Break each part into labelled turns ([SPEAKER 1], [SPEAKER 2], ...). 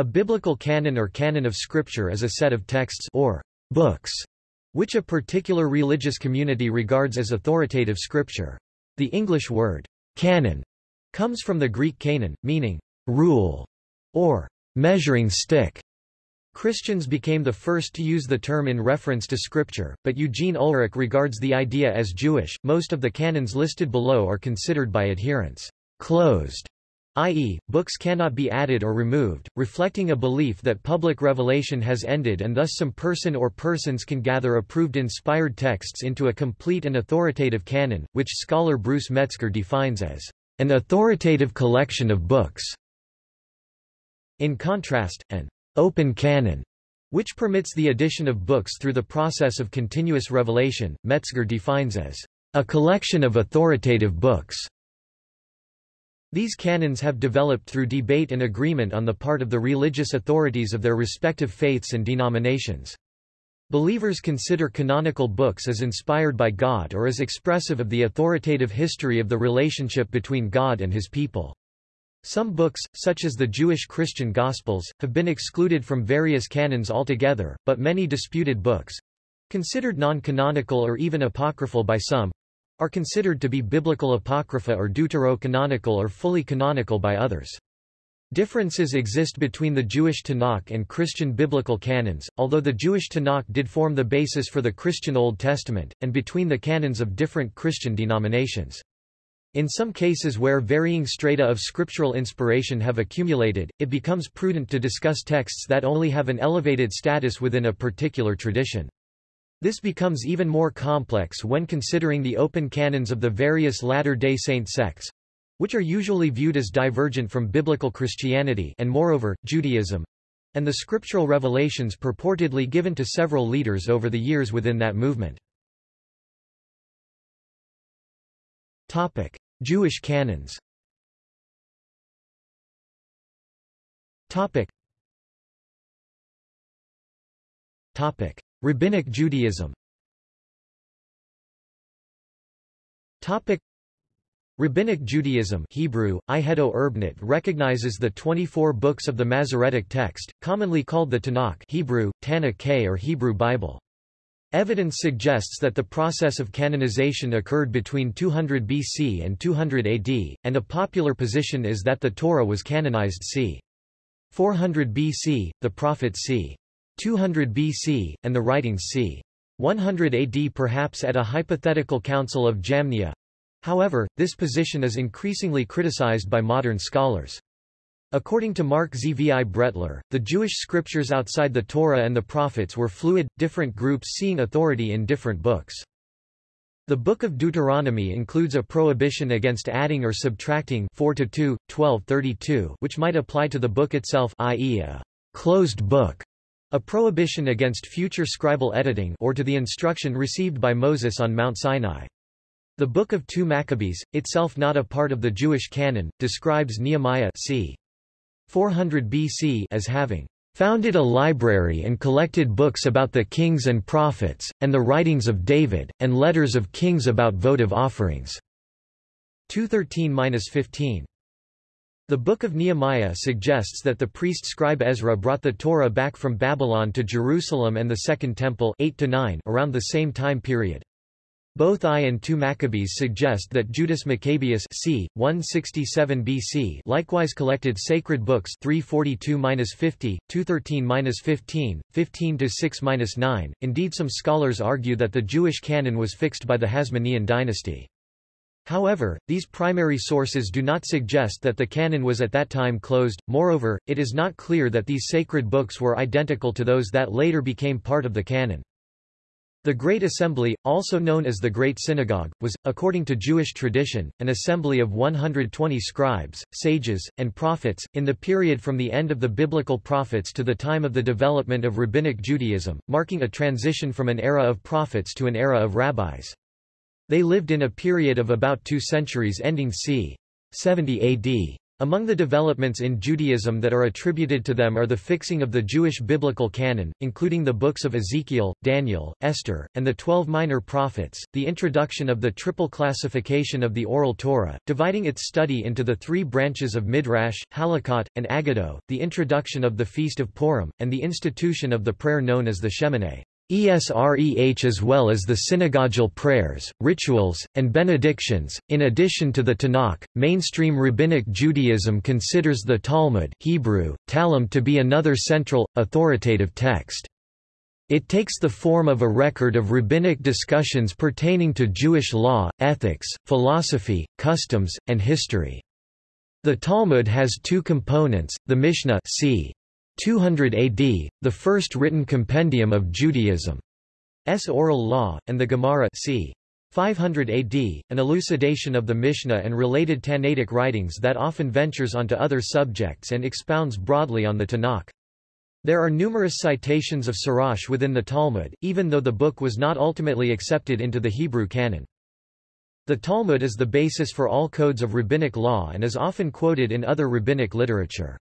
[SPEAKER 1] A biblical canon or canon of scripture is a set of texts or books which a particular religious community regards as authoritative scripture. The English word canon comes from the Greek canon, meaning rule or measuring stick. Christians became the first to use the term in reference to scripture, but Eugene Ulrich regards the idea as Jewish. Most of the canons listed below are considered by adherents closed i.e., books cannot be added or removed, reflecting a belief that public revelation has ended and thus some person or persons can gather approved inspired texts into a complete and authoritative canon, which scholar Bruce Metzger defines as an authoritative collection of books. In contrast, an open canon, which permits the addition of books through the process of continuous revelation, Metzger defines as a collection of authoritative books. These canons have developed through debate and agreement on the part of the religious authorities of their respective faiths and denominations. Believers consider canonical books as inspired by God or as expressive of the authoritative history of the relationship between God and his people. Some books, such as the Jewish Christian Gospels, have been excluded from various canons altogether, but many disputed books—considered non-canonical or even apocryphal by some, are considered to be biblical apocrypha or deuterocanonical or fully canonical by others. Differences exist between the Jewish Tanakh and Christian biblical canons, although the Jewish Tanakh did form the basis for the Christian Old Testament, and between the canons of different Christian denominations. In some cases where varying strata of scriptural inspiration have accumulated, it becomes prudent to discuss texts that only have an elevated status within a particular tradition. This becomes even more complex when considering the open canons of the various Latter-day Saint sects, which are usually viewed as divergent from biblical Christianity and moreover, Judaism, and the scriptural revelations purportedly given to several leaders over the years within that movement. Topic: Jewish canons. Topic. Topic: Rabbinic Judaism Topic Rabbinic Judaism Hebrew, Ihedo recognizes the 24 books of the Masoretic text, commonly called the Tanakh Hebrew, Tanakh or Hebrew Bible. Evidence suggests that the process of canonization occurred between 200 BC and 200 AD, and a popular position is that the Torah was canonized c. 400 BC, the prophet c. 200 BC, and the writings c. 100 AD perhaps at a hypothetical council of Jamnia. However, this position is increasingly criticized by modern scholars. According to Marc Zvi Brettler, the Jewish scriptures outside the Torah and the prophets were fluid, different groups seeing authority in different books. The Book of Deuteronomy includes a prohibition against adding or subtracting 4 to 2, 12 32, which might apply to the book itself i.e. a closed book. A prohibition against future scribal editing or to the instruction received by Moses on Mount Sinai. The Book of 2 Maccabees, itself not a part of the Jewish canon, describes Nehemiah c. 400 BC as having founded a library and collected books about the kings and prophets, and the writings of David, and letters of kings about votive offerings. 213-15. The Book of Nehemiah suggests that the priest scribe Ezra brought the Torah back from Babylon to Jerusalem and the Second Temple 8 to 9 around the same time period. Both I and II Maccabees suggest that Judas Maccabeus c. 167 BC likewise collected sacred books 342-50, 213-15, 15-6-9. Indeed some scholars argue that the Jewish canon was fixed by the Hasmonean dynasty. However, these primary sources do not suggest that the canon was at that time closed, moreover, it is not clear that these sacred books were identical to those that later became part of the canon. The Great Assembly, also known as the Great Synagogue, was, according to Jewish tradition, an assembly of 120 scribes, sages, and prophets, in the period from the end of the biblical prophets to the time of the development of Rabbinic Judaism, marking a transition from an era of prophets to an era of rabbis. They lived in a period of about two centuries ending c. 70 AD. Among the developments in Judaism that are attributed to them are the fixing of the Jewish biblical canon, including the books of Ezekiel, Daniel, Esther, and the Twelve Minor Prophets, the introduction of the triple classification of the Oral Torah, dividing its study into the three branches of Midrash, Halakhot, and Agado, the introduction of the Feast of Purim, and the institution of the prayer known as the Shemoneh. ESREH as well as the synagogal prayers, rituals, and benedictions. In addition to the Tanakh, mainstream rabbinic Judaism considers the Talmud Hebrew, Talmud to be another central, authoritative text. It takes the form of a record of rabbinic discussions pertaining to Jewish law, ethics, philosophy, customs, and history. The Talmud has two components, the Mishnah c. 200 AD, the first written compendium of Judaism's oral law, and the Gemara c. 500 AD, an elucidation of the Mishnah and related Tannaitic writings that often ventures onto other subjects and expounds broadly on the Tanakh. There are numerous citations of Sirach within the Talmud, even though the book was not ultimately accepted into the Hebrew canon. The Talmud is the basis for all codes of rabbinic law and is often quoted in other rabbinic literature.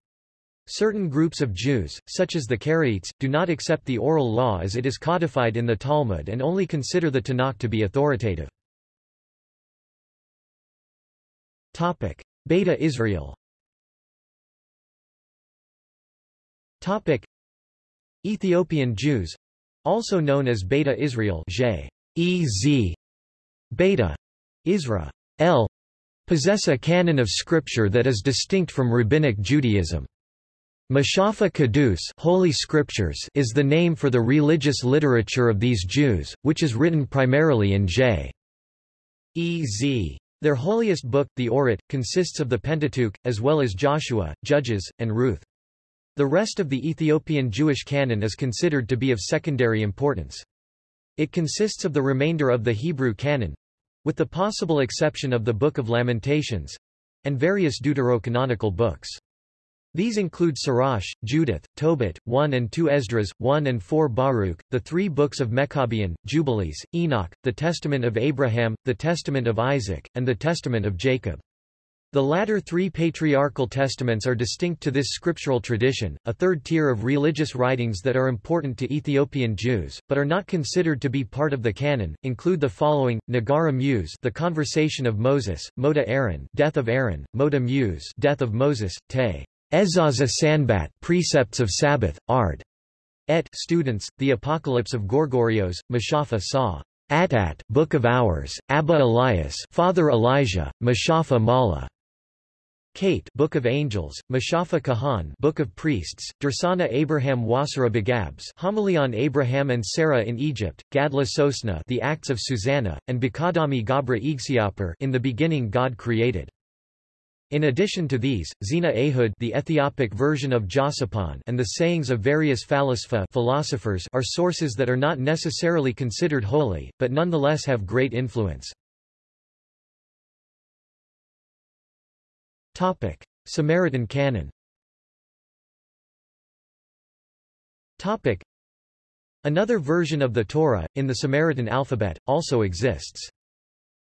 [SPEAKER 1] Certain groups of Jews, such as the Karaites, do not accept the oral law as it is codified in the Talmud and only consider the Tanakh to be authoritative. Beta Israel Ethiopian Jews also known as Beta Israel J. E. Z. Beta Isra. L. possess a canon of scripture that is distinct from Rabbinic Judaism. Mashafa Kadus Holy Scriptures is the name for the religious literature of these Jews, which is written primarily in J. E. Z. Their holiest book, the Orit, consists of the Pentateuch, as well as Joshua, Judges, and Ruth. The rest of the Ethiopian Jewish canon is considered to be of secondary importance. It consists of the remainder of the Hebrew canon—with the possible exception of the Book of Lamentations—and various deuterocanonical books. These include Sirach, Judith, Tobit, 1 and 2 Esdras, 1 and 4 Baruch, the three books of Meqabyan, Jubilees, Enoch, the Testament of Abraham, the Testament of Isaac, and the Testament of Jacob. The latter three patriarchal testaments are distinct to this scriptural tradition, a third tier of religious writings that are important to Ethiopian Jews, but are not considered to be part of the canon, include the following, Nagara Muse The Conversation of Moses, Moda Aaron Death of Aaron, Moda Muse Death of Moses, Te Ezaza Sanbat Precepts of Sabbath, Ard. Et students, The Apocalypse of Gorgorios, Mashafa Saw. Atat Book of Hours, Abba Elias Father Elijah, Mashafa Mala. Kate Book of Angels, Mashafa Kahan Book of Priests, Dursana Abraham Wasara Begabs Homily on Abraham and Sarah in Egypt, Gadla Sosna The Acts of Susanna, and Bikadami Gabra Igsiaper In the beginning God created. In addition to these, Zena Ehud the Ethiopic version of Josippon and the sayings of various Phalasfa philosophers are sources that are not necessarily considered holy, but nonetheless have great influence. Samaritan canon Another version of the Torah, in the Samaritan alphabet, also exists.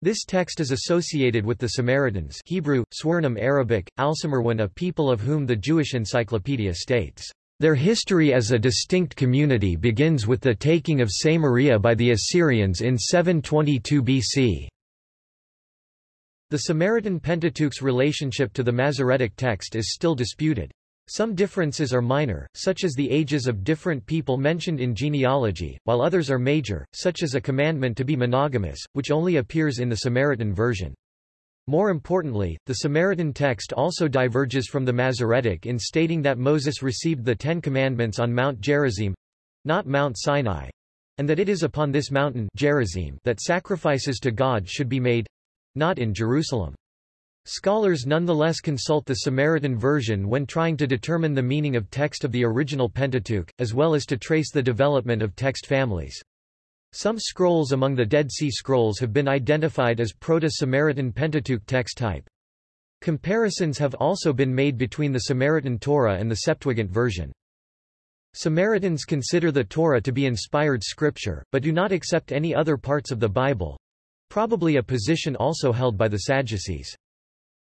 [SPEAKER 1] This text is associated with the Samaritans Hebrew, Swarnam Arabic, Alsamarwan a people of whom the Jewish Encyclopedia states, "...their history as a distinct community begins with the taking of Samaria by the Assyrians in 722 BC." The Samaritan Pentateuch's relationship to the Masoretic text is still disputed. Some differences are minor, such as the ages of different people mentioned in genealogy, while others are major, such as a commandment to be monogamous, which only appears in the Samaritan version. More importantly, the Samaritan text also diverges from the Masoretic in stating that Moses received the Ten Commandments on Mount Gerizim—not Mount Sinai—and that it is upon this mountain Gerizim that sacrifices to God should be made—not in Jerusalem. Scholars nonetheless consult the Samaritan version when trying to determine the meaning of text of the original Pentateuch, as well as to trace the development of text families. Some scrolls among the Dead Sea Scrolls have been identified as Proto-Samaritan Pentateuch text type. Comparisons have also been made between the Samaritan Torah and the Septuagint version. Samaritans consider the Torah to be inspired scripture, but do not accept any other parts of the Bible—probably a position also held by the Sadducees.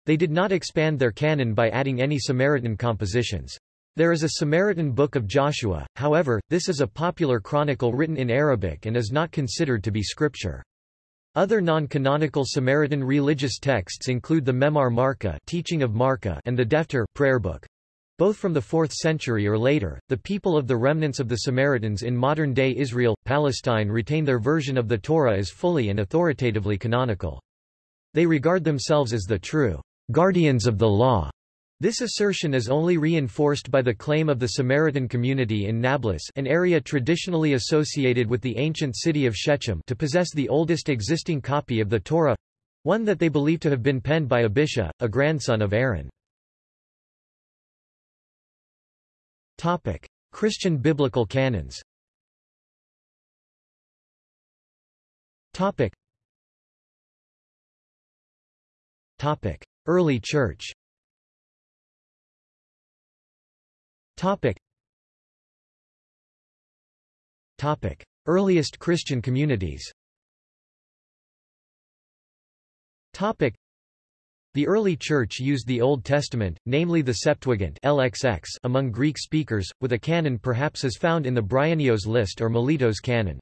[SPEAKER 1] They did not expand their canon by adding any Samaritan compositions. There is a Samaritan Book of Joshua, however, this is a popular chronicle written in Arabic and is not considered to be scripture. Other non-canonical Samaritan religious texts include the Memar Marka, Teaching of Marka and the Defter prayer book. Both from the 4th century or later, the people of the remnants of the Samaritans in modern-day Israel, Palestine retain their version of the Torah as fully and authoritatively canonical. They regard themselves as the true guardians of the law this assertion is only reinforced by the claim of the Samaritan community in Nablus an area traditionally associated with the ancient city of Shechem to possess the oldest existing copy of the Torah—one that they believe to have been penned by Abisha, a grandson of Aaron. Topic. Christian biblical canons Early Church Topic. Topic. Earliest Christian communities Topic. The early Church used the Old Testament, namely the Septuagint LXX among Greek speakers, with a canon perhaps as found in the Bryennios list or Melito's canon.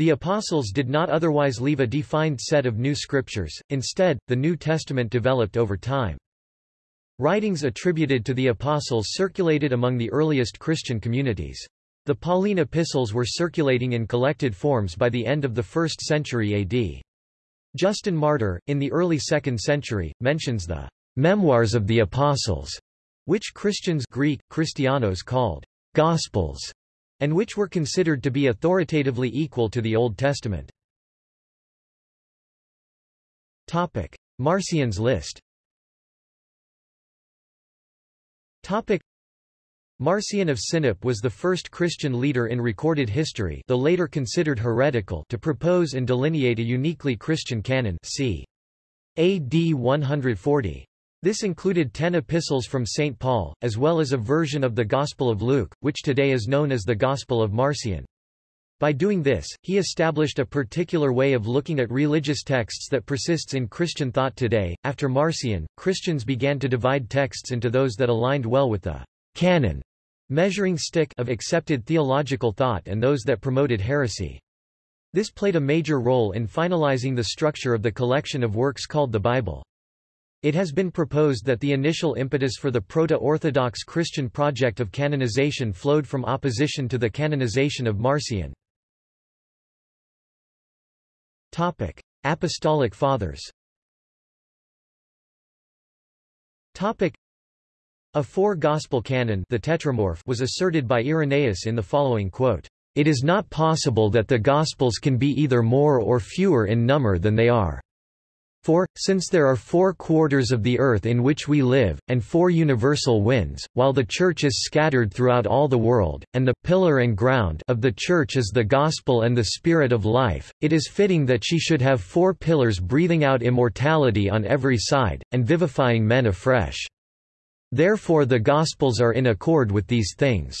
[SPEAKER 1] The Apostles did not otherwise leave a defined set of new scriptures, instead, the New Testament developed over time. Writings attributed to the Apostles circulated among the earliest Christian communities. The Pauline epistles were circulating in collected forms by the end of the 1st century AD. Justin Martyr, in the early 2nd century, mentions the memoirs of the Apostles, which Christians Greek, Christianos called Gospels, and which were considered to be authoritatively equal to the Old Testament. Topic: Marcion's list Topic. Marcion of Sinope was the first Christian leader in recorded history though later considered heretical to propose and delineate a uniquely Christian canon c. AD 140. This included ten epistles from St. Paul, as well as a version of the Gospel of Luke, which today is known as the Gospel of Marcion. By doing this, he established a particular way of looking at religious texts that persists in Christian thought today. After Marcion, Christians began to divide texts into those that aligned well with the canon measuring stick of accepted theological thought and those that promoted heresy. This played a major role in finalizing the structure of the collection of works called the Bible. It has been proposed that the initial impetus for the proto-Orthodox Christian project of canonization flowed from opposition to the canonization of Marcion. Topic: Apostolic Fathers. Topic: A four-gospel canon, the Tetramorph, was asserted by Irenaeus in the following quote: "It is not possible that the Gospels can be either more or fewer in number than they are." For, since there are four quarters of the earth in which we live, and four universal winds, while the Church is scattered throughout all the world, and the pillar and ground of the Church is the gospel and the spirit of life, it is fitting that she should have four pillars breathing out immortality on every side, and vivifying men afresh. Therefore the Gospels are in accord with these things.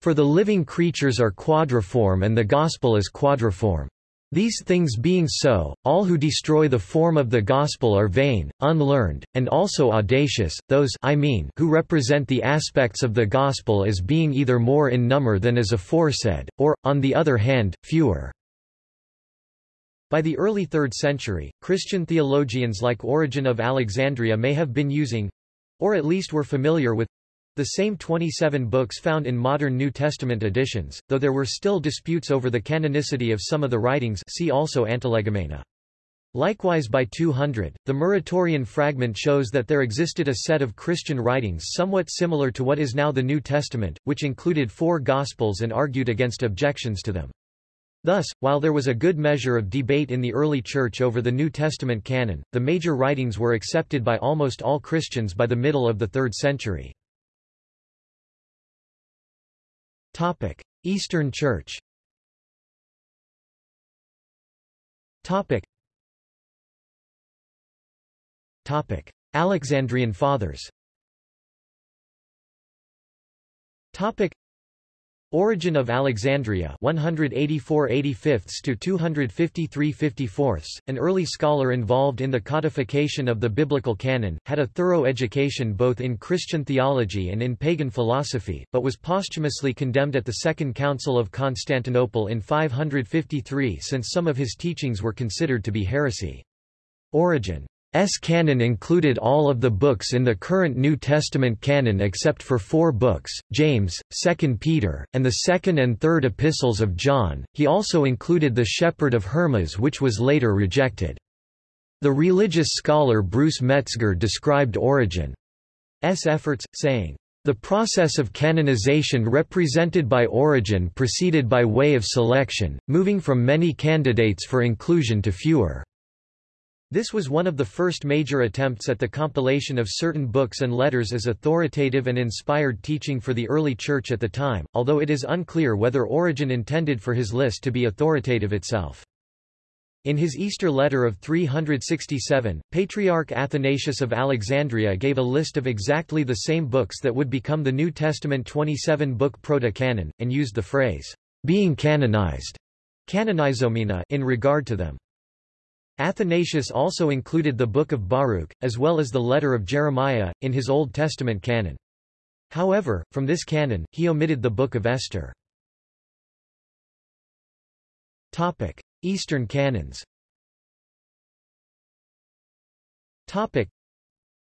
[SPEAKER 1] For the living creatures are quadriform and the Gospel is quadriform. These things being so, all who destroy the form of the gospel are vain, unlearned, and also audacious, those I mean who represent the aspects of the gospel as being either more in number than as aforesaid, or, on the other hand, fewer. By the early 3rd century, Christian theologians like Origen of Alexandria may have been using—or at least were familiar with the same 27 books found in modern New Testament editions, though there were still disputes over the canonicity of some of the writings see also Antilegomena. Likewise by 200, the Muratorian fragment shows that there existed a set of Christian writings somewhat similar to what is now the New Testament, which included four Gospels and argued against objections to them. Thus, while there was a good measure of debate in the early Church over the New Testament canon, the major writings were accepted by almost all Christians by the middle of the 3rd century. Topic: Eastern Church. Topic. Topic: Alexandrian Fathers. Topic. Origen of Alexandria 184 to 253 an early scholar involved in the codification of the biblical canon, had a thorough education both in Christian theology and in pagan philosophy, but was posthumously condemned at the Second Council of Constantinople in 553 since some of his teachings were considered to be heresy. Origen S canon included all of the books in the current New Testament canon except for four books, James, 2 Peter, and the 2nd and 3rd epistles of John. He also included the Shepherd of Hermas which was later rejected. The religious scholar Bruce Metzger described Origen's efforts, saying, the process of canonization represented by Origen proceeded by way of selection, moving from many candidates for inclusion to fewer. This was one of the first major attempts at the compilation of certain books and letters as authoritative and inspired teaching for the early Church at the time, although it is unclear whether Origen intended for his list to be authoritative itself. In his Easter letter of 367, Patriarch Athanasius of Alexandria gave a list of exactly the same books that would become the New Testament 27-book proto-canon, and used the phrase, being canonized canonizomena in regard to them. Athanasius also included the Book of Baruch, as well as the letter of Jeremiah, in his Old Testament canon. However, from this canon, he omitted the Book of Esther. Eastern canons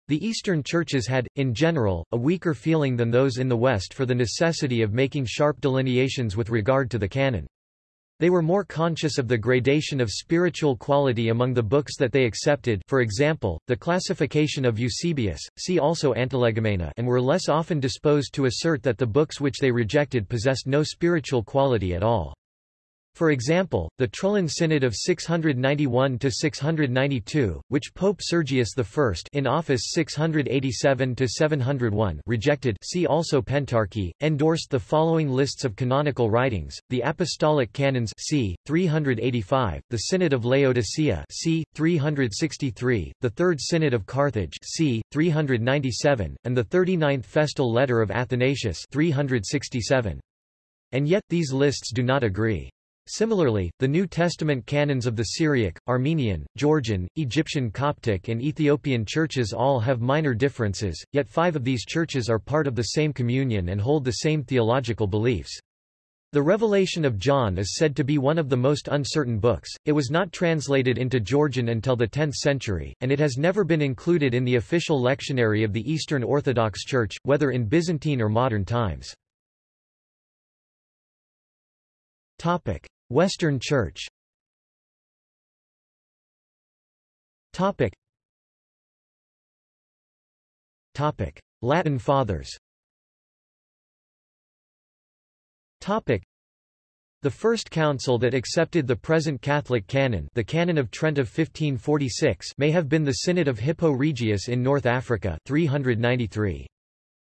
[SPEAKER 1] the Eastern churches had, in general, a weaker feeling than those in the West for the necessity of making sharp delineations with regard to the canon. They were more conscious of the gradation of spiritual quality among the books that they accepted for example, the classification of Eusebius, see also Antilegomena and were less often disposed to assert that the books which they rejected possessed no spiritual quality at all. For example, the Trullan Synod of 691–692, which Pope Sergius I in office 687–701 rejected see also Pentarchy, endorsed the following lists of canonical writings, the Apostolic Canons c. 385, the Synod of Laodicea c. 363, the Third Synod of Carthage c. 397, and the 39th Festal Letter of Athanasius 367. And yet, these lists do not agree. Similarly, the New Testament canons of the Syriac, Armenian, Georgian, Egyptian Coptic and Ethiopian churches all have minor differences, yet five of these churches are part of the same communion and hold the same theological beliefs. The Revelation of John is said to be one of the most uncertain books, it was not translated into Georgian until the 10th century, and it has never been included in the official lectionary of the Eastern Orthodox Church, whether in Byzantine or modern times. Western Church Topic. Topic. Latin Fathers Topic. The first council that accepted the present Catholic canon the Canon of Trent of 1546 may have been the Synod of Hippo Regius in North Africa 393.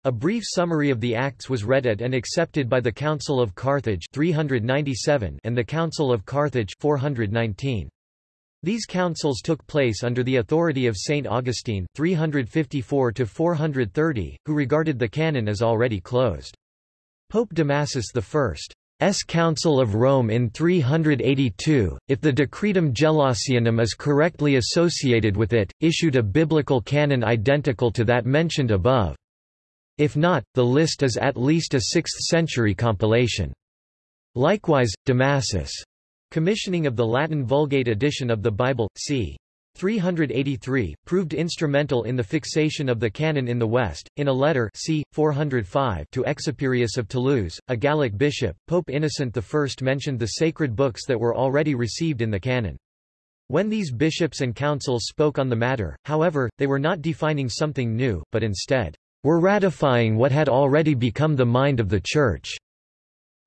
[SPEAKER 1] A brief summary of the Acts was read at and accepted by the Council of Carthage 397 and the Council of Carthage 419. These councils took place under the authority of St. Augustine 354-430, who regarded the canon as already closed. Pope Damasus I's Council of Rome in 382, if the Decretum Gelasianum is correctly associated with it, issued a biblical canon identical to that mentioned above. If not, the list is at least a 6th-century compilation. Likewise, Damasus' commissioning of the Latin Vulgate edition of the Bible, c. 383, proved instrumental in the fixation of the canon in the West. In a letter c. 405 to Exuperius of Toulouse, a Gallic bishop, Pope Innocent I mentioned the sacred books that were already received in the canon. When these bishops and councils spoke on the matter, however, they were not defining something new, but instead, were ratifying what had already become the mind of the Church.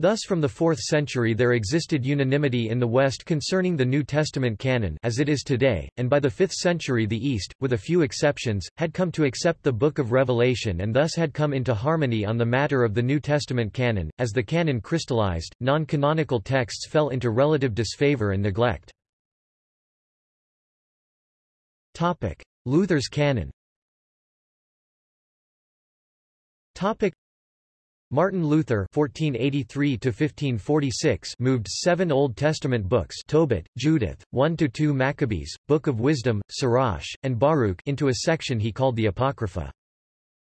[SPEAKER 1] Thus from the 4th century there existed unanimity in the West concerning the New Testament canon as it is today, and by the 5th century the East, with a few exceptions, had come to accept the Book of Revelation and thus had come into harmony on the matter of the New Testament canon. As the canon crystallized, non-canonical texts fell into relative disfavor and neglect. Luther's canon Martin Luther (1483–1546) moved seven Old Testament books Tobit, Judith, 1 to 2 Maccabees, Book of Wisdom, Sirach, and Baruch into a section he called the Apocrypha.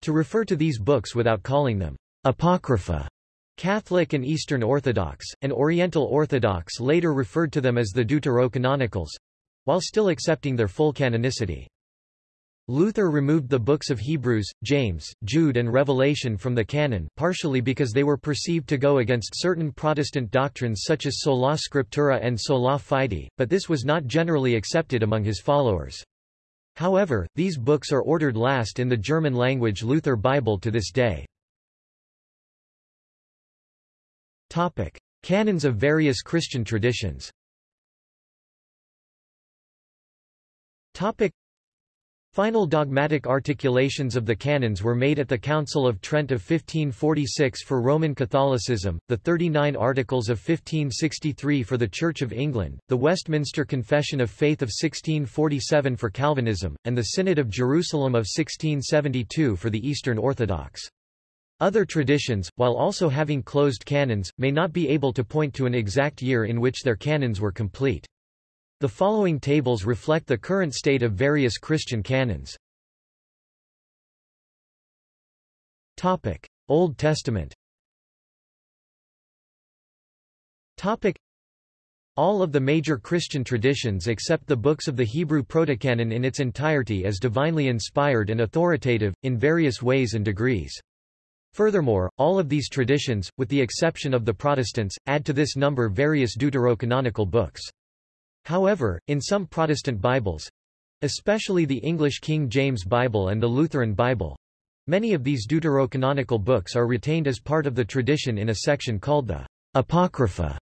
[SPEAKER 1] To refer to these books without calling them Apocrypha, Catholic and Eastern Orthodox, and Oriental Orthodox later referred to them as the Deuterocanonicals—while still accepting their full canonicity. Luther removed the books of Hebrews, James, Jude and Revelation from the canon partially because they were perceived to go against certain Protestant doctrines such as sola scriptura and sola fide, but this was not generally accepted among his followers. However, these books are ordered last in the German-language Luther Bible to this day. Topic. Canons of various Christian traditions Topic. Final dogmatic articulations of the canons were made at the Council of Trent of 1546 for Roman Catholicism, the 39 Articles of 1563 for the Church of England, the Westminster Confession of Faith of 1647 for Calvinism, and the Synod of Jerusalem of 1672 for the Eastern Orthodox. Other traditions, while also having closed canons, may not be able to point to an exact year in which their canons were complete. The following tables reflect the current state of various Christian canons. Topic: Old Testament. Topic: All of the major Christian traditions except the books of the Hebrew Protocanon in its entirety as divinely inspired and authoritative, in various ways and degrees. Furthermore, all of these traditions, with the exception of the Protestants, add to this number various deuterocanonical books. However, in some Protestant Bibles—especially the English King James Bible and the Lutheran Bible—many of these deuterocanonical books are retained as part of the tradition in a section called the Apocrypha.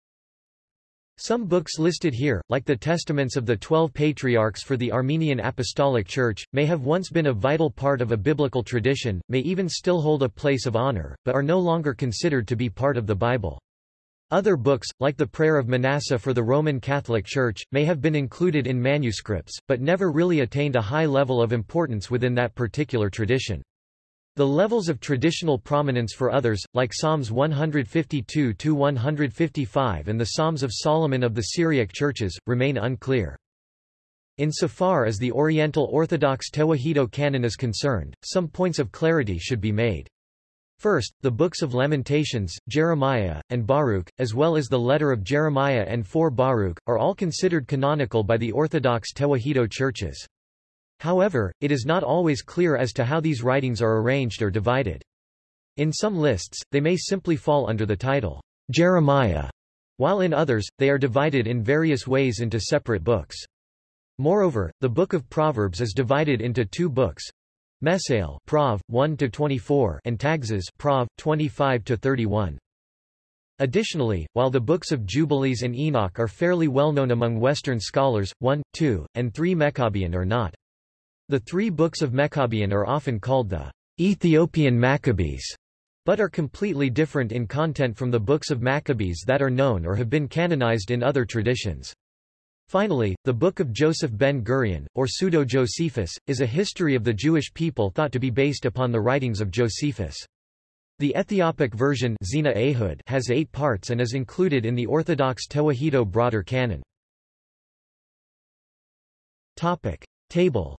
[SPEAKER 1] Some books listed here, like the Testaments of the Twelve Patriarchs for the Armenian Apostolic Church, may have once been a vital part of a biblical tradition, may even still hold a place of honor, but are no longer considered to be part of the Bible. Other books, like the Prayer of Manasseh for the Roman Catholic Church, may have been included in manuscripts, but never really attained a high level of importance within that particular tradition. The levels of traditional prominence for others, like Psalms 152-155 and the Psalms of Solomon of the Syriac churches, remain unclear. Insofar as the Oriental Orthodox Tewahedo canon is concerned, some points of clarity should be made. First, the books of Lamentations, Jeremiah, and Baruch, as well as the letter of Jeremiah and 4 Baruch, are all considered canonical by the Orthodox Tewahedo churches. However, it is not always clear as to how these writings are arranged or divided. In some lists, they may simply fall under the title, Jeremiah, while in others, they are divided in various ways into separate books. Moreover, the Book of Proverbs is divided into two books, Mesail Prov 1 to 24 and Taxes Prov 25 to 31. Additionally, while the books of Jubilees and Enoch are fairly well known among Western scholars, 1, 2, and 3 Meqabyan are not. The three books of Meqabyan are often called the Ethiopian Maccabees, but are completely different in content from the books of Maccabees that are known or have been canonized in other traditions. Finally, the Book of Joseph ben Gurion, or Pseudo-Josephus, is a history of the Jewish people thought to be based upon the writings of Josephus. The Ethiopic version Zena Ehud has eight parts and is included in the Orthodox Tewahedo broader canon. Topic. Table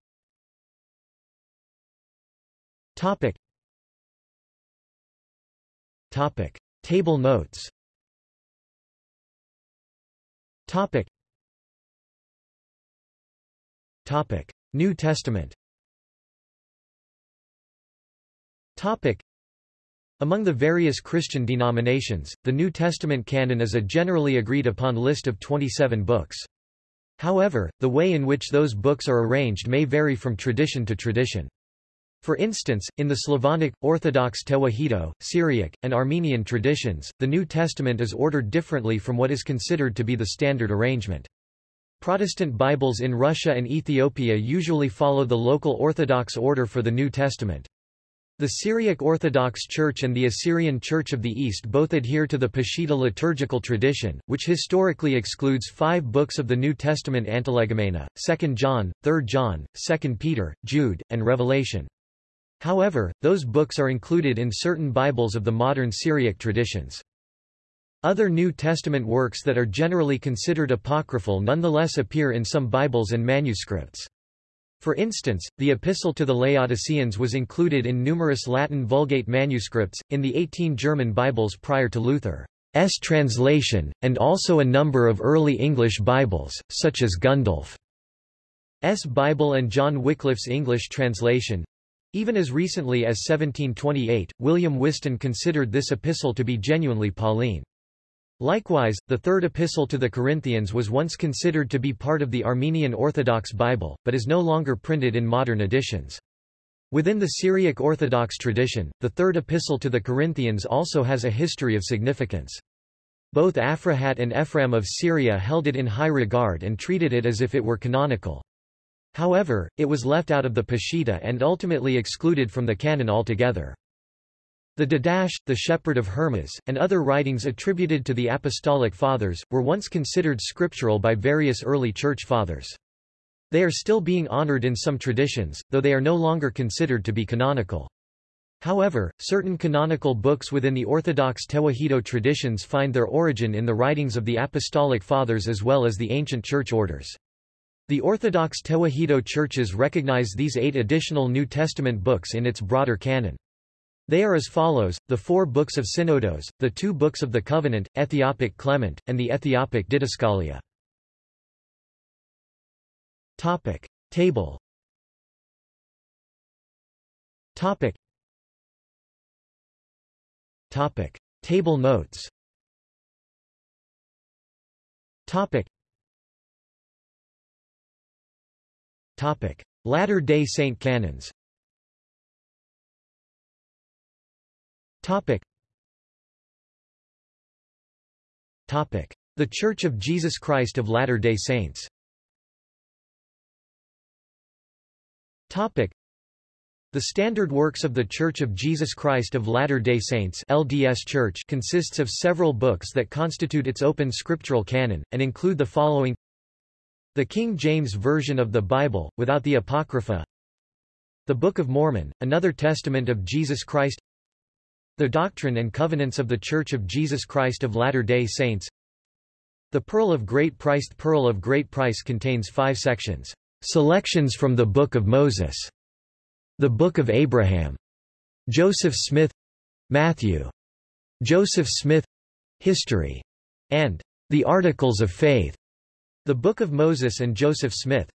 [SPEAKER 1] Topic. Topic. Table notes Topic. Topic: New Testament. Topic: Among the various Christian denominations, the New Testament canon is a generally agreed upon list of 27 books. However, the way in which those books are arranged may vary from tradition to tradition. For instance, in the Slavonic, Orthodox Tewahedo, Syriac, and Armenian traditions, the New Testament is ordered differently from what is considered to be the standard arrangement. Protestant Bibles in Russia and Ethiopia usually follow the local Orthodox order for the New Testament. The Syriac Orthodox Church and the Assyrian Church of the East both adhere to the Peshitta liturgical tradition, which historically excludes five books of the New Testament Antilegomena, 2 John, 3 John, 2 Peter, Jude, and Revelation. However, those books are included in certain Bibles of the modern Syriac traditions. Other New Testament works that are generally considered apocryphal nonetheless appear in some Bibles and manuscripts. For instance, the Epistle to the Laodiceans was included in numerous Latin Vulgate manuscripts, in the 18 German Bibles prior to Luther's translation, and also a number of early English Bibles, such as Gundulph's Bible and John Wycliffe's English translation. Even as recently as 1728, William Whiston considered this epistle to be genuinely Pauline. Likewise, the third epistle to the Corinthians was once considered to be part of the Armenian Orthodox Bible, but is no longer printed in modern editions. Within the Syriac Orthodox tradition, the third epistle to the Corinthians also has a history of significance. Both Aphrahat and Ephraim of Syria held it in high regard and treated it as if it were canonical. However, it was left out of the Peshitta and ultimately excluded from the canon altogether. The Didache, the Shepherd of Hermas, and other writings attributed to the Apostolic Fathers, were once considered scriptural by various early Church Fathers. They are still being honored in some traditions, though they are no longer considered to be canonical. However, certain canonical books within the Orthodox Tewahedo traditions find their origin in the writings of the Apostolic Fathers as well as the ancient church orders. The Orthodox Tewahedo churches recognize these eight additional New Testament books in its broader canon. They are as follows, the four books of Synodos, the two books of the Covenant, Ethiopic Clement, and the Ethiopic Didascalia. Topic. Table Topic. Topic. Table notes Topic. Latter-day Saint canons Topic. Topic. The Church of Jesus Christ of Latter-day Saints Topic. The standard works of The Church of Jesus Christ of Latter-day Saints LDS Church consists of several books that constitute its open scriptural canon, and include the following the King James Version of the Bible, without the Apocrypha The Book of Mormon, another testament of Jesus Christ The Doctrine and Covenants of the Church of Jesus Christ of Latter-day Saints The Pearl of Great Price The Pearl of Great Price contains five sections. Selections from the Book of Moses. The Book of Abraham. Joseph Smith Matthew. Joseph Smith History. And The Articles of Faith. The Book of Moses and Joseph Smith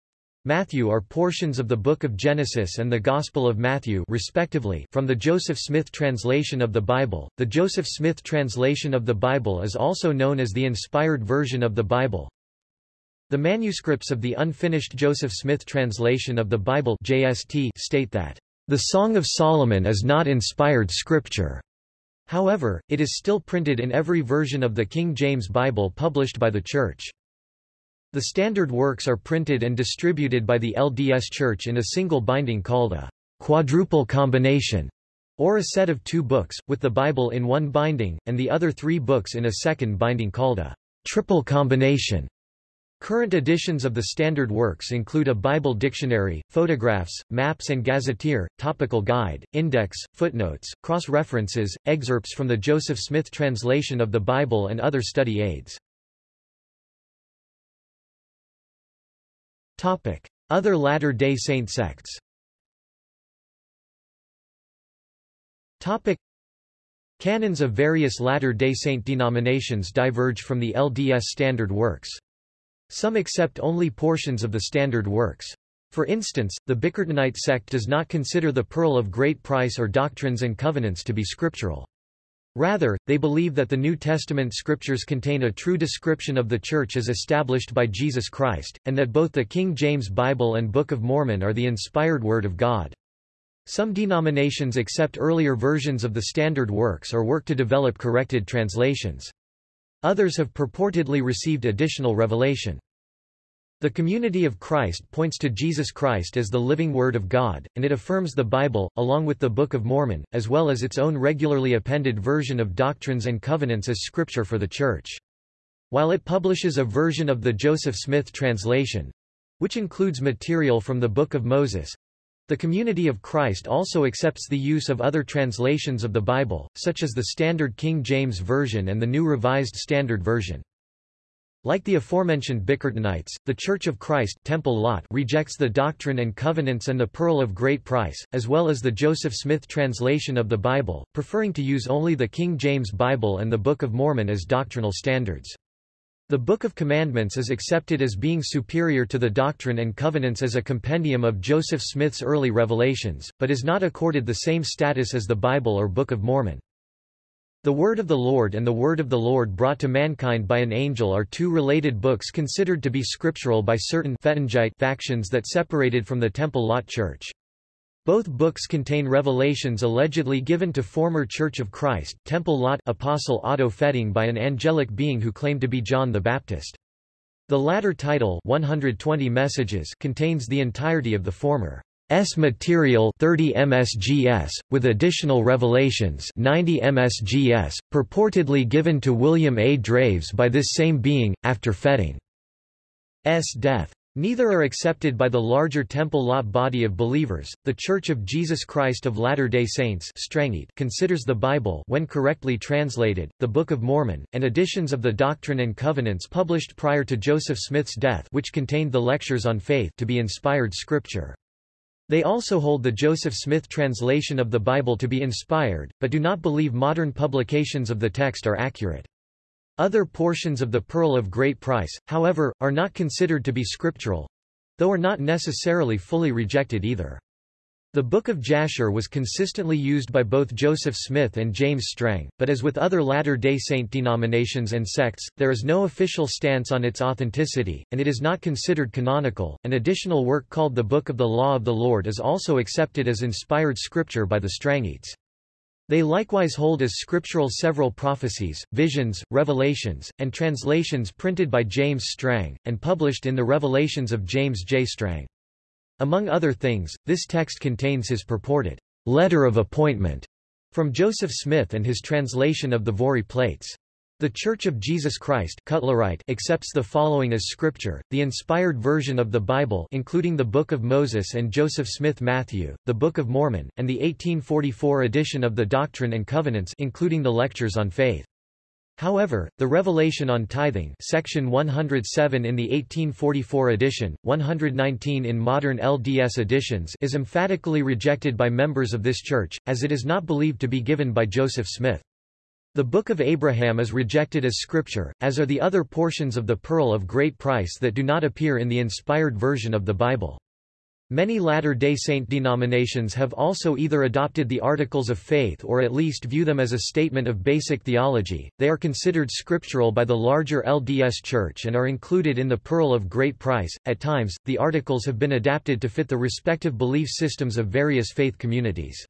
[SPEAKER 1] Matthew are portions of the Book of Genesis and the Gospel of Matthew respectively from the Joseph Smith translation of the Bible. The Joseph Smith translation of the Bible is also known as the Inspired Version of the Bible. The manuscripts of the unfinished Joseph Smith translation of the Bible JST state that the Song of Solomon is not inspired scripture. However, it is still printed in every version of the King James Bible published by the Church. The standard works are printed and distributed by the LDS Church in a single binding called a quadruple combination, or a set of two books, with the Bible in one binding, and the other three books in a second binding called a triple combination. Current editions of the standard works include a Bible dictionary, photographs, maps and gazetteer, topical guide, index, footnotes, cross-references, excerpts from the Joseph Smith translation of the Bible and other study aids. Other Latter-day Saint sects Canons of various Latter-day Saint denominations diverge from the LDS Standard Works. Some accept only portions of the Standard Works. For instance, the Bickertonite sect does not consider the Pearl of Great Price or Doctrines and Covenants to be scriptural. Rather, they believe that the New Testament scriptures contain a true description of the Church as established by Jesus Christ, and that both the King James Bible and Book of Mormon are the inspired Word of God. Some denominations accept earlier versions of the standard works or work to develop corrected translations. Others have purportedly received additional revelation. The community of Christ points to Jesus Christ as the living Word of God, and it affirms the Bible, along with the Book of Mormon, as well as its own regularly appended version of Doctrines and Covenants as scripture for the Church. While it publishes a version of the Joseph Smith translation, which includes material from the Book of Moses, The Community of Christ also accepts the use of other translations of the Bible, such as the Standard King James Version and the New Revised Standard Version. Like the aforementioned Bickertonites, the Church of Christ Temple Lot rejects the Doctrine and Covenants and the Pearl of Great Price, as well as the Joseph Smith translation of the Bible, preferring to use only the King James Bible and the Book of Mormon as doctrinal standards. The Book of Commandments is accepted as being superior to the Doctrine and Covenants as a compendium of Joseph Smith's early revelations, but is not accorded the same status as the Bible or Book of Mormon. The Word of the Lord and the Word of the Lord brought to mankind by an angel are two related books considered to be scriptural by certain factions that separated from the Temple Lot Church. Both books contain revelations allegedly given to former Church of Christ Temple Lot Apostle Otto Fetting by an angelic being who claimed to be John the Baptist. The latter title 120 messages contains the entirety of the former. S material 30 msgs, with additional revelations 90 msgs, purportedly given to William A. Draves by this same being, after Fetting S death. Neither are accepted by the larger Temple Lot body of believers. The Church of Jesus Christ of Latter-day Saints considers the Bible when correctly translated, the Book of Mormon, and editions of the Doctrine and Covenants published prior to Joseph Smith's death which contained the Lectures on Faith to be inspired scripture. They also hold the Joseph Smith translation of the Bible to be inspired, but do not believe modern publications of the text are accurate. Other portions of the Pearl of Great Price, however, are not considered to be scriptural—though are not necessarily fully rejected either. The Book of Jasher was consistently used by both Joseph Smith and James Strang, but as with other Latter-day Saint denominations and sects, there is no official stance on its authenticity, and it is not considered canonical. An additional work called the Book of the Law of the Lord is also accepted as inspired scripture by the Strangites. They likewise hold as scriptural several prophecies, visions, revelations, and translations printed by James Strang, and published in the Revelations of James J. Strang. Among other things, this text contains his purported letter of appointment from Joseph Smith and his translation of the Voree plates. The Church of Jesus Christ Cutlerite accepts the following as scripture, the inspired version of the Bible including the Book of Moses and Joseph Smith Matthew, the Book of Mormon, and the 1844 edition of the Doctrine and Covenants including the Lectures on Faith. However, the Revelation on Tithing section 107 in the 1844 edition, 119 in modern LDS editions is emphatically rejected by members of this church, as it is not believed to be given by Joseph Smith. The Book of Abraham is rejected as scripture, as are the other portions of the Pearl of Great Price that do not appear in the inspired version of the Bible. Many Latter-day Saint denominations have also either adopted the Articles of Faith or at least view them as a statement of basic theology. They are considered scriptural by the larger LDS Church and are included in the Pearl of Great Price. At times, the articles have been adapted to fit the respective belief systems of various faith communities.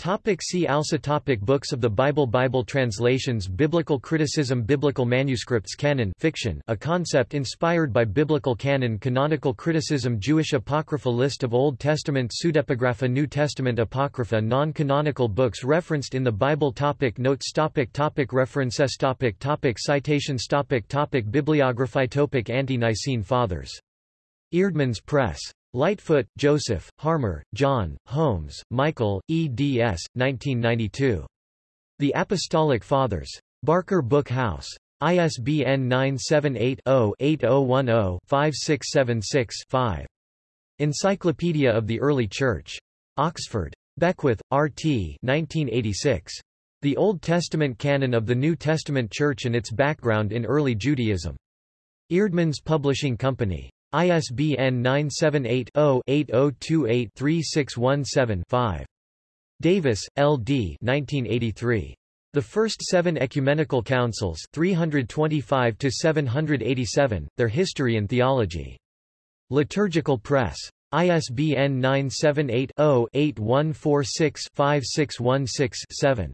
[SPEAKER 1] Topic see also topic Books of the Bible Bible translations Biblical criticism Biblical manuscripts Canon fiction a concept inspired by biblical canon Canonical criticism Jewish Apocrypha List of Old Testament Pseudepigrapha New Testament Apocrypha Non-canonical books referenced in the Bible topic Notes topic topic References topic topic Citations topic topic Bibliography topic Ante-Nicene Fathers. Eerdmans Press. Lightfoot, Joseph, Harmer, John, Holmes, Michael, eds. 1992. The Apostolic Fathers. Baker Book House. ISBN 978-0-8110-5676-5. Encyclopedia of the Early Church. Oxford. Beckwith, R.T. 1986. The Old Testament Canon of the New Testament Church and its Background in Early Judaism. Eerdmans Publishing Company. ISBN 978-0-8028-3617-5. Davis, L. D. 1983. The First Seven Ecumenical Councils 325-787, Their History and Theology. Liturgical Press. ISBN 978-0-8146-5616-7.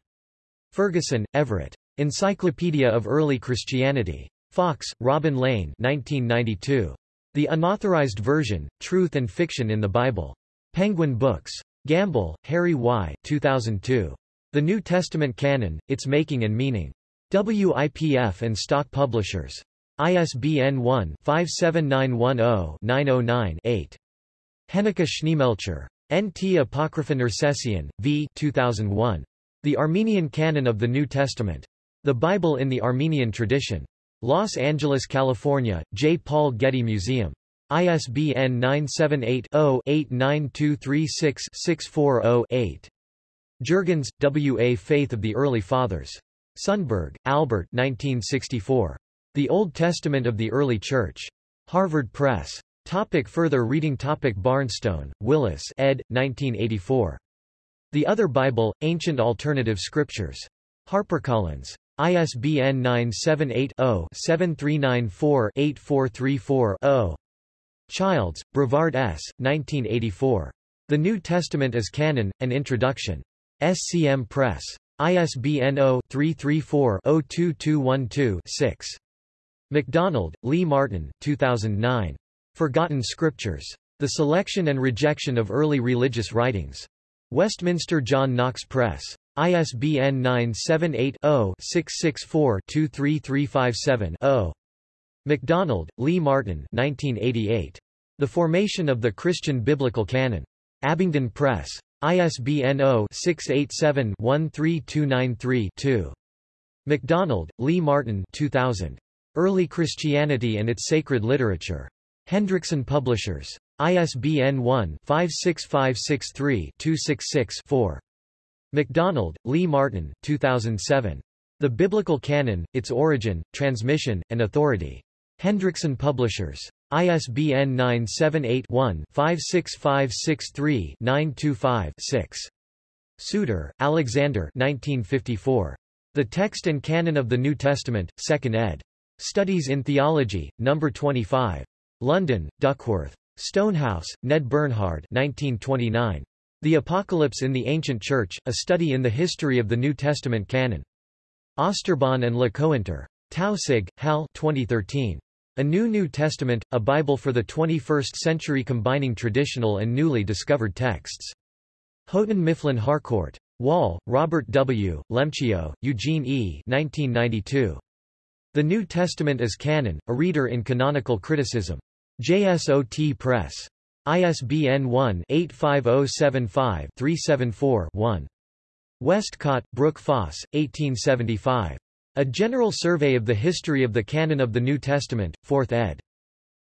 [SPEAKER 1] Ferguson, Everett. Encyclopedia of Early Christianity. Fox, Robin Lane 1992. The Unauthorized Version, Truth and Fiction in the Bible. Penguin Books. Gamble, Harry Y. 2002. The New Testament Canon, Its Making and Meaning. WIPF and Stock Publishers. ISBN 1-57910-909-8. Hennecke Schneemelcher. N.T. Apocrypha Nersessian, v. 2001. The Armenian Canon of the New Testament. The Bible in the Armenian Tradition. Los Angeles, California, J. Paul Getty Museum. ISBN 978-0-89236-640-8. Jurgens, W. A. Faith of the Early Fathers. Sundberg, Albert 1964. The Old Testament of the Early Church. Harvard Press. Topic further reading Topic Barnstone, Willis ed. 1984. The Other Bible, Ancient Alternative Scriptures. HarperCollins. ISBN 978-0-7394-8434-0. Childs, Brevard S., 1984. The New Testament as Canon, An Introduction. SCM Press. ISBN 0-334-02212-6. MacDonald, Lee Martin 2009. Forgotten Scriptures. The Selection and Rejection of Early Religious Writings. Westminster John Knox Press. ISBN 978-0-664-23357-0. MacDonald, Lee Martin 1988. The Formation of the Christian Biblical Canon. Abingdon Press. ISBN 0-687-13293-2. MacDonald, Lee Martin 2000. Early Christianity and its Sacred Literature. Hendrickson Publishers. ISBN 1-56563-266-4. MacDonald, Lee Martin 2007. The Biblical Canon, Its Origin, Transmission, and Authority. Hendrickson Publishers. ISBN 978-1-56563-925-6. Souter, Alexander 1954. The Text and Canon of the New Testament, 2nd ed. Studies in Theology, No. 25. London, Duckworth. Stonehouse, Ned Bernhard 1929. The Apocalypse in the Ancient Church, A Study in the History of the New Testament Canon. Oosterbaan and Le Cointre. Taussig, Hal 2013. A New New Testament, a Bible for the 21st Century combining traditional and newly discovered texts. Houghton Mifflin Harcourt. Wall, Robert W., Lemcio, Eugene E. 1992. The New Testament as Canon, a Reader in Canonical Criticism. JSOT Press. ISBN 1-85075-374-1. Westcott, Brooke Foss, 1875. A General Survey of the History of the Canon of the New Testament, 4th ed.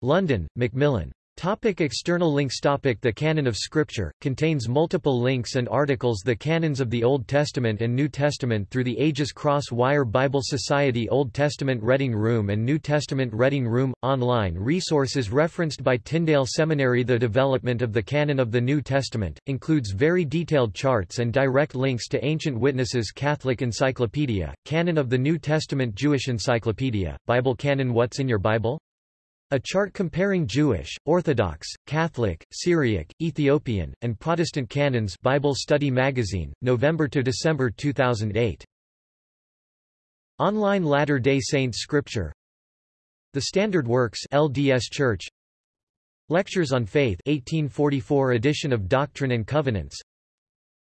[SPEAKER 1] London, Macmillan. Topic external links Topic The Canon of Scripture, contains multiple links and articles The Canons of the Old Testament and New Testament through the ages CrossWire Bible Society Old Testament Reading Room and New Testament Reading Room – Online resources referenced by Tyndale Seminary The development of the canon of the New Testament, includes very detailed charts and direct links to ancient witnesses Catholic Encyclopedia, Canon of the New Testament Jewish Encyclopedia, Bible Canon What's in Your Bible? A chart comparing Jewish, Orthodox, Catholic, Syriac, Ethiopian, and Protestant canons Bible Study Magazine, November to December 2008. Online Latter-day Saints Scripture. The Standard Works LDS Church. Lectures on Faith 1844 edition of Doctrine and Covenants.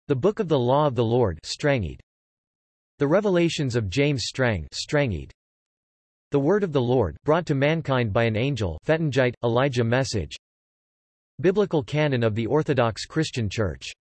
[SPEAKER 1] The Book of the Law of the Lord Strangite The Revelations of James Strang Strangite the Word of the Lord, brought to mankind by an angel Fettingite, Elijah Message. Biblical Canon of the Orthodox Christian Church